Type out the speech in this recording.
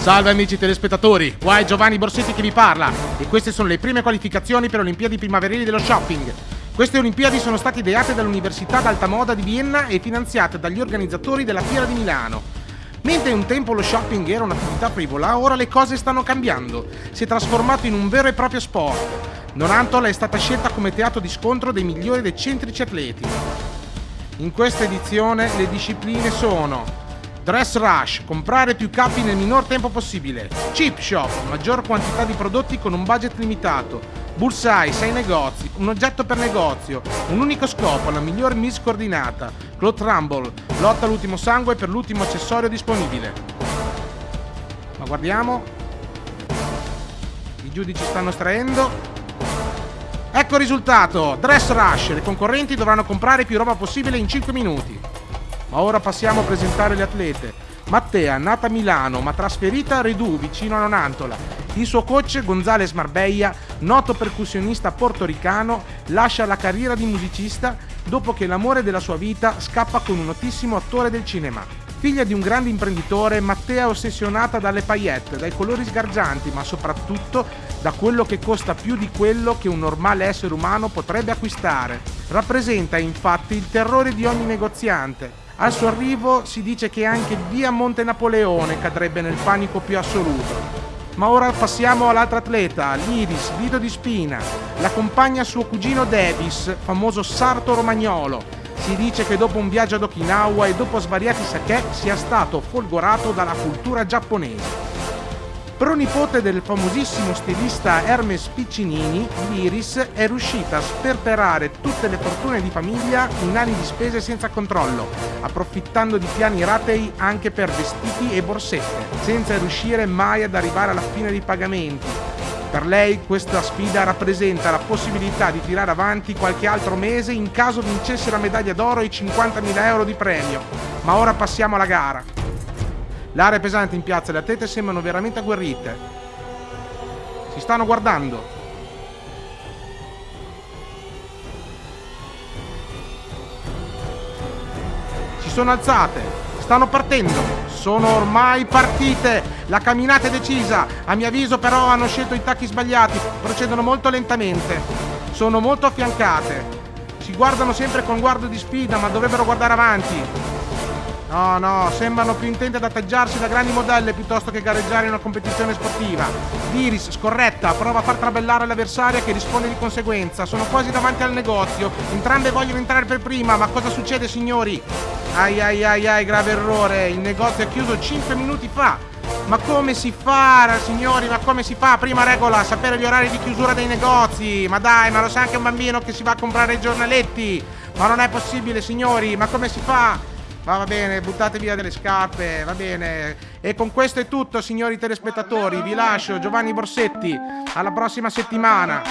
Salve amici telespettatori, qua è Giovanni Borsetti che vi parla e queste sono le prime qualificazioni per Olimpiadi primaverili dello shopping. Queste Olimpiadi sono state ideate dall'Università d'Alta Moda di Vienna e finanziate dagli organizzatori della Fiera di Milano. Mentre un tempo lo shopping era un'attività frivola, ora le cose stanno cambiando. Si è trasformato in un vero e proprio sport. Nonantola è stata scelta come teatro di scontro dei migliori eccentrici atleti. In questa edizione le discipline sono Dress Rush, comprare più capi nel minor tempo possibile. Chip Shop, maggior quantità di prodotti con un budget limitato. Bullseye, 6 negozi, un oggetto per negozio, un unico scopo, la miglior miss coordinata. Cloth Rumble, lotta all'ultimo sangue per l'ultimo accessorio disponibile. Ma guardiamo. I giudici stanno estraendo. Ecco il risultato! Dress Rush, le concorrenti dovranno comprare più roba possibile in 5 minuti. Ma ora passiamo a presentare le atlete. Mattea, nata a Milano ma trasferita a Redù, vicino a Nonantola. Il suo coach Gonzales Marbella, noto percussionista portoricano, lascia la carriera di musicista dopo che l'amore della sua vita scappa con un notissimo attore del cinema. Figlia di un grande imprenditore, Mattea è ossessionata dalle paillette, dai colori sgargianti, ma soprattutto da quello che costa più di quello che un normale essere umano potrebbe acquistare. Rappresenta infatti il terrore di ogni negoziante, al suo arrivo si dice che anche via Monte Napoleone cadrebbe nel panico più assoluto. Ma ora passiamo all'altra atleta, l'Iris, Lido di Spina. La compagna suo cugino Davis, famoso sarto romagnolo. Si dice che dopo un viaggio ad Okinawa e dopo svariati sake sia stato folgorato dalla cultura giapponese. Pronipote del famosissimo stilista Hermes Piccinini, l'Iris è riuscita a sperperare tutte le fortune di famiglia in anni di spese senza controllo, approfittando di piani ratei anche per vestiti e borsette, senza riuscire mai ad arrivare alla fine dei pagamenti. Per lei questa sfida rappresenta la possibilità di tirare avanti qualche altro mese in caso vincesse la medaglia d'oro e i 50.000 euro di premio. Ma ora passiamo alla gara. L'area è pesante in piazza, le atlete sembrano veramente agguerrite. Si stanno guardando. Si sono alzate, stanno partendo. Sono ormai partite. La camminata è decisa. A mio avviso però hanno scelto i tacchi sbagliati. Procedono molto lentamente. Sono molto affiancate. Si guardano sempre con guardo di sfida, ma dovrebbero guardare avanti. No, no, sembrano più intenti ad atteggiarsi da grandi modelle piuttosto che gareggiare in una competizione sportiva. L'Iris, scorretta, prova a far trabellare l'avversaria che risponde di conseguenza. Sono quasi davanti al negozio. Entrambe vogliono entrare per prima, ma cosa succede, signori? Ai ai ai ai, grave errore. Il negozio è chiuso 5 minuti fa. Ma come si fa, signori? Ma come si fa? Prima regola, sapere gli orari di chiusura dei negozi. Ma dai, ma lo sa anche un bambino che si va a comprare i giornaletti. Ma non è possibile, signori. Ma come si fa? Ma va bene, buttate via delle scarpe, va bene. E con questo è tutto, signori telespettatori. Vi lascio Giovanni Borsetti. Alla prossima settimana.